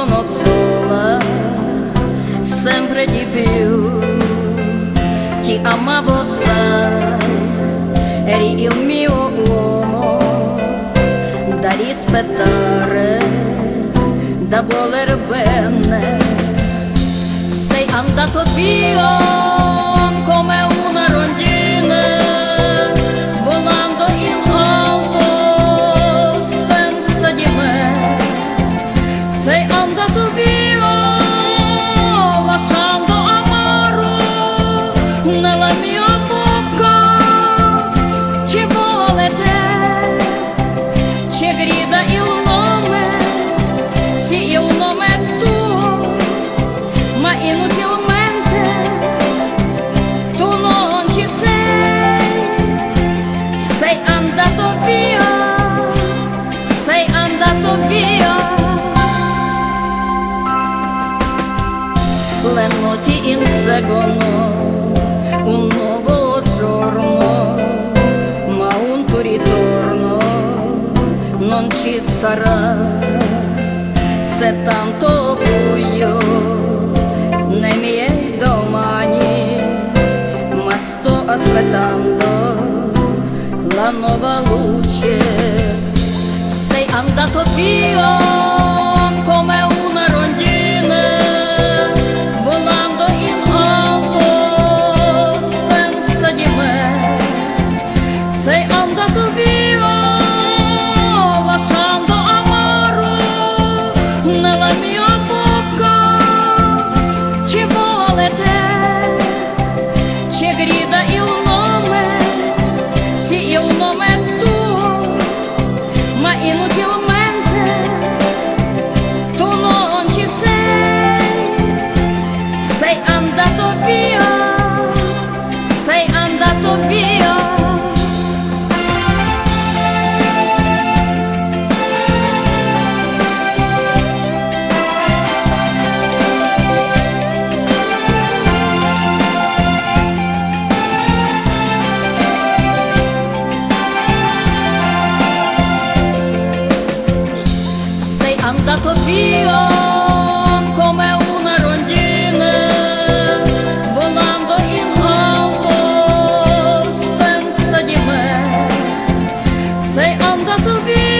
sono sola, sempre di più. Ti amavo, sai, eri il mio uomo da rispettare, da voler bene. Sei andato via inseguono un nuovo giorno, ma un tuo ritorno non ci sarà. Se tanto buio nei miei domani, ma sto aspettando la nuova luce. Sei andato via Sei andato via lasciando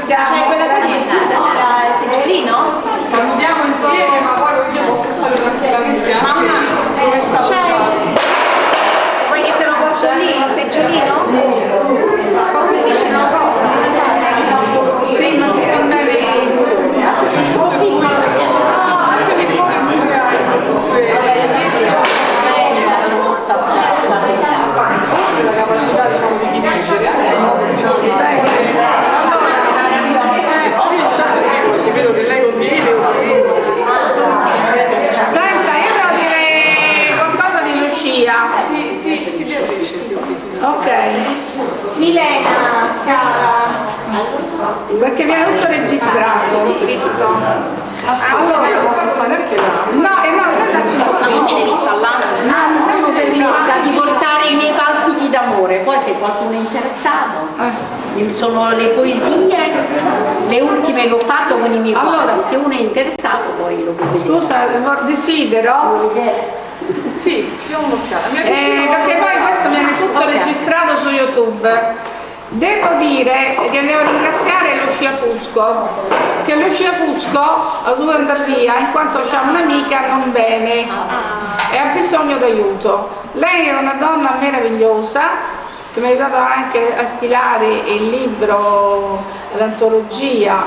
C'è quella salita, il seggiolino? salutiamo insieme ma poi io posso stare tranquillamente Mamma, dove stavo c'è? Vuoi che te lo porto lì, il seggiolino? cosa si dice una cosa sì ma si sta bene Ah, anche le cose pure hai la capacità diciamo di dirigere anche un modo diciamo di tecniche io intanto sì perché vedo che lei condivide senta io devo dire qualcosa di Lucia sì sì sì sì sì sì, sì. ok Milena, cara. perché viene tutto registrato Visto. allora io posso stare anche là no e no Ma tu mi devi stare là? Ah, mi sono permessa di portare i miei palpiti d'amore, poi se qualcuno è interessato, Eh. Sono le poesie, le ultime che ho fatto con i miei Allora. quadri, se uno è interessato poi lo può vedere. Scusa, desidero Lo vedere. Sì, Eh, perché poi questo viene tutto Ok. registrato su YouTube. Devo dire che devo ringraziare Lucia Fusco, che Lucia Fusco ha dovuto andare via in quanto c'è un'amica non bene e ha bisogno d'aiuto. Lei è una donna meravigliosa che mi ha aiutato anche a stilare il libro, l'antologia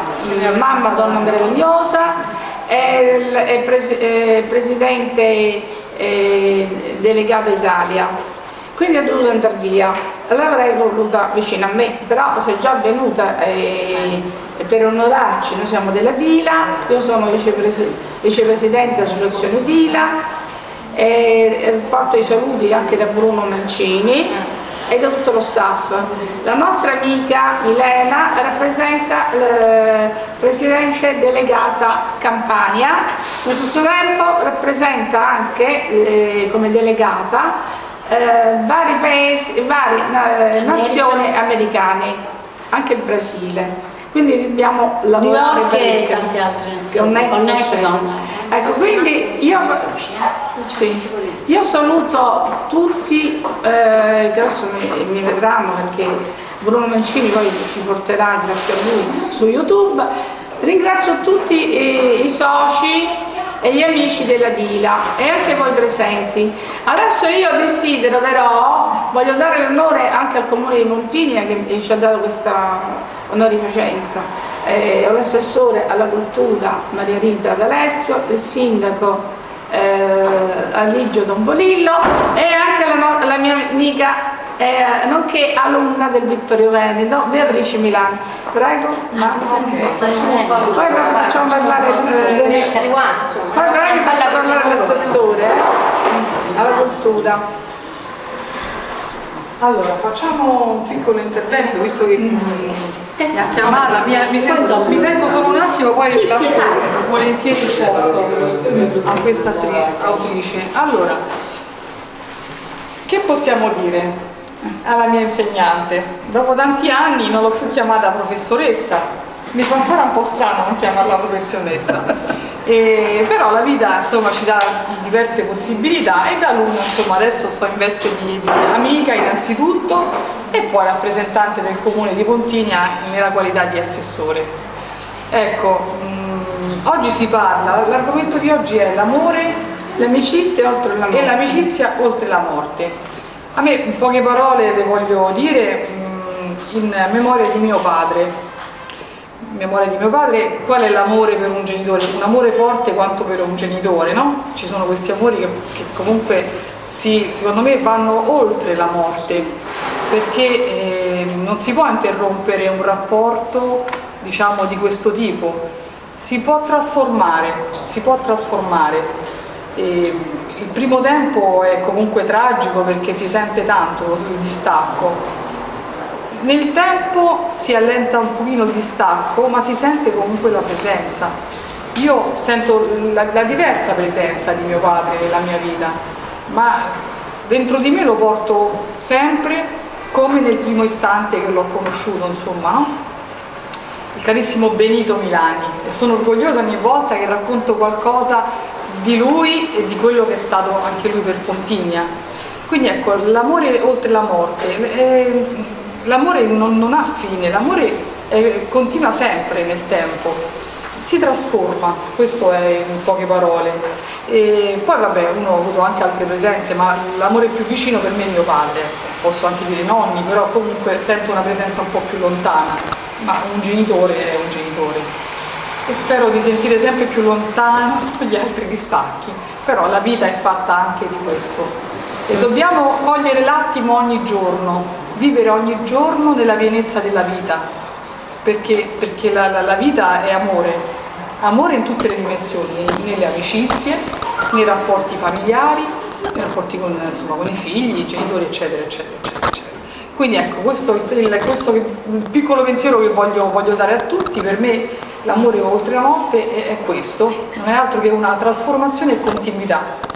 Mamma Donna Meravigliosa, è, il, è, pres è presidente eh, delegato Italia, quindi è dovuto andare via. L'avrei voluta vicino a me, però se è già venuta eh, per onorarci, noi siamo della Dila, io sono vicepres vicepresidente dell'associazione Dila, e porto i saluti anche da Bruno Mancini e da tutto lo staff. La nostra amica Milena rappresenta il presidente delegata Campania, allo stesso tempo rappresenta anche eh, come delegata eh, vari paesi, varie eh, nazioni americane, anche il Brasile. Quindi dobbiamo lavorare New York per e il tante altre nazioni. Connecticut. Ecco, quindi io, sì, io saluto tutti, eh, che adesso mi, mi vedranno perché Bruno Mancini poi ci porterà, grazie a lui, su YouTube. Ringrazio tutti i, i soci e gli amici della Dila e anche voi presenti. Adesso io desidero però, voglio dare l'onore anche al comune di Montiglia che ci ha dato questa onorificenza, eh, l'assessore alla cultura Maria Rita D'Alessio, il sindaco eh, Aligio Dombolillo e anche la, no la mia amica eh, nonché alunna del Vittorio Veneto, Beatrice Milano. Prego, ma... poi facciamo parlare eh, poi faccio parlare l'assessore eh, alla cultura. Allora, facciamo un piccolo intervento, visto che mi ha chiamata, mi, mi, sento, mi tengo solo un attimo, poi Sì, sì, lascio vai. volentieri il posto a questa attrice, autrice. Allora, che possiamo dire alla mia insegnante? Dopo tanti anni non l'ho più chiamata professoressa, mi fa ancora un po' strano non chiamarla professionessa. E, però la vita insomma ci dà diverse possibilità e da alunna insomma adesso sto in veste di, di amica innanzitutto poi rappresentante del comune di Pontigna nella qualità di assessore. Ecco, mh, oggi si parla, l'argomento di oggi è l'amore L'amicizia oltre la e l'amicizia oltre la morte. A me in poche parole le voglio dire mh, in memoria di mio padre. In memoria di mio padre, qual è l'amore per un genitore? Un amore forte quanto per un genitore, no? Ci sono questi amori che, che comunque si, secondo me vanno oltre la morte, perché eh, non si può interrompere un rapporto diciamo di questo tipo, si può trasformare, si può trasformare. E il primo tempo è comunque tragico perché si sente tanto il distacco. Nel tempo si allenta un pochino il distacco, ma si sente comunque la presenza. Io sento la, la diversa presenza di mio padre nella mia vita, ma dentro di me lo porto sempre come nel primo istante che l'ho conosciuto, insomma, il carissimo Benito Milani. E sono orgogliosa ogni volta che racconto qualcosa di lui e di quello che è stato anche lui per Pontigna. Quindi ecco, l'amore oltre la morte, eh, l'amore non, non, ha fine, l'amore eh, continua sempre nel tempo, si trasforma, questo è in poche parole. E poi vabbè, uno ha avuto anche altre presenze, ma l'amore più vicino per me è mio padre, posso anche dire nonni, però comunque sento una presenza un po' più lontana, ma un genitore è un genitore. E spero di sentire sempre più lontano gli altri distacchi, però la vita è fatta anche di questo. E dobbiamo cogliere l'attimo ogni giorno, vivere ogni giorno nella pienezza della vita, perché, perché la, la, la vita è amore, amore in tutte le dimensioni, nelle amicizie, nei rapporti familiari, nei rapporti con, insomma, con i figli, i genitori, eccetera, eccetera, eccetera. eccetera. Quindi ecco, questo è il, questo il piccolo pensiero che voglio, voglio dare a tutti, per me l'amore oltre la morte è, è questo, non è altro che una trasformazione e continuità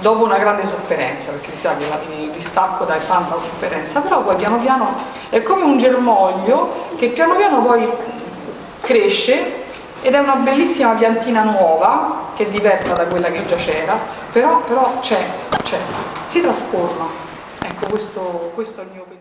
dopo una grande sofferenza, perché si sa che il distacco dà tanta sofferenza, però poi piano piano è come un germoglio che piano piano poi cresce ed è una bellissima piantina nuova, che è diversa da quella che già c'era, però, però c'è, si trasforma. Ecco, questo, questo è il mio pensiero.